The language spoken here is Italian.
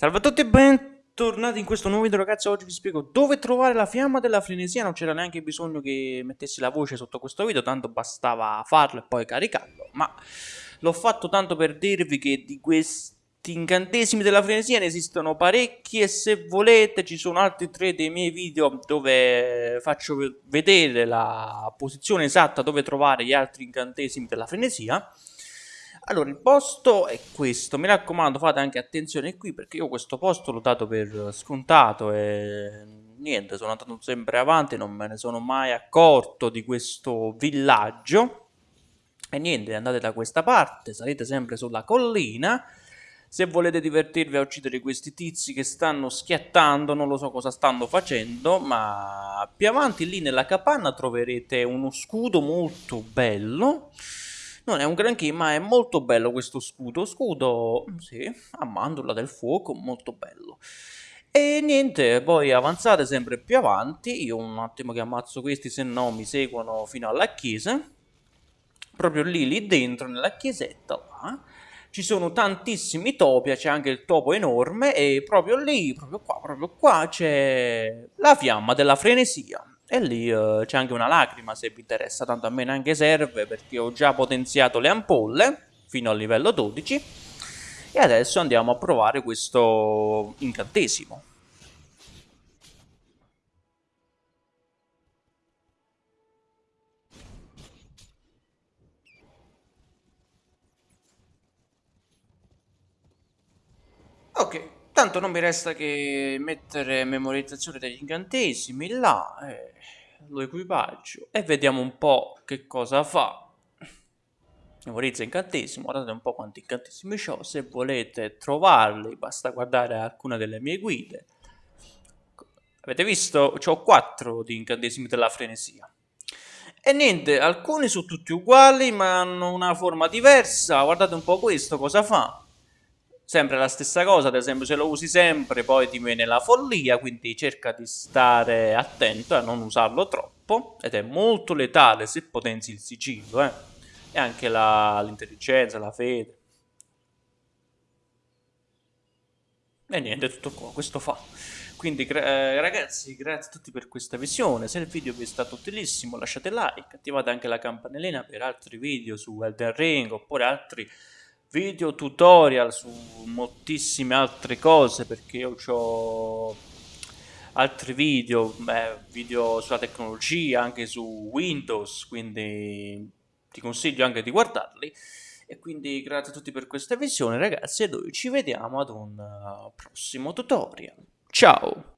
Salve a tutti e bentornati in questo nuovo video ragazzi, oggi vi spiego dove trovare la fiamma della frenesia, non c'era neanche bisogno che mettessi la voce sotto questo video, tanto bastava farlo e poi caricarlo, ma l'ho fatto tanto per dirvi che di questi incantesimi della frenesia ne esistono parecchi e se volete ci sono altri tre dei miei video dove faccio vedere la posizione esatta dove trovare gli altri incantesimi della frenesia allora, il posto è questo, mi raccomando fate anche attenzione qui perché io questo posto l'ho dato per scontato e niente, sono andato sempre avanti, non me ne sono mai accorto di questo villaggio. E niente, andate da questa parte, salite sempre sulla collina. Se volete divertirvi a uccidere questi tizi che stanno schiattando, non lo so cosa stanno facendo, ma più avanti lì nella capanna troverete uno scudo molto bello non è un granché, ma è molto bello questo scudo. Scudo, sì, a mandorla del fuoco, molto bello. E niente, poi avanzate sempre più avanti. Io un attimo che ammazzo questi, se no mi seguono fino alla chiesa. Proprio lì, lì dentro, nella chiesetta, là, ci sono tantissimi topi, c'è anche il topo enorme e proprio lì, proprio qua, proprio qua c'è la fiamma della frenesia. E lì uh, c'è anche una lacrima se vi interessa, tanto a me neanche serve perché ho già potenziato le ampolle fino al livello 12 e adesso andiamo a provare questo incantesimo. Ok, Tanto non mi resta che mettere memorizzazione degli incantesimi là, eh, lo equipaggio e vediamo un po' che cosa fa. Memorizza incantesimo, guardate un po' quanti incantesimi ho, se volete trovarli basta guardare alcune delle mie guide. Avete visto? Ho 4 di incantesimi della frenesia. E niente, alcuni sono tutti uguali ma hanno una forma diversa, guardate un po' questo cosa fa sempre la stessa cosa, ad esempio se lo usi sempre poi ti viene la follia, quindi cerca di stare attento a non usarlo troppo ed è molto letale se potenzi il sigillo eh? e anche l'intelligenza, la, fede. E niente, tutto qua, questo fa. Quindi eh, ragazzi, grazie a tutti per questa visione, se il video vi è stato utilissimo lasciate like, attivate anche la campanellina per altri video su Elden Ring oppure altri video tutorial su moltissime altre cose perché io ho altri video, beh, video sulla tecnologia, anche su Windows, quindi ti consiglio anche di guardarli. E quindi grazie a tutti per questa visione ragazzi e noi ci vediamo ad un uh, prossimo tutorial. Ciao!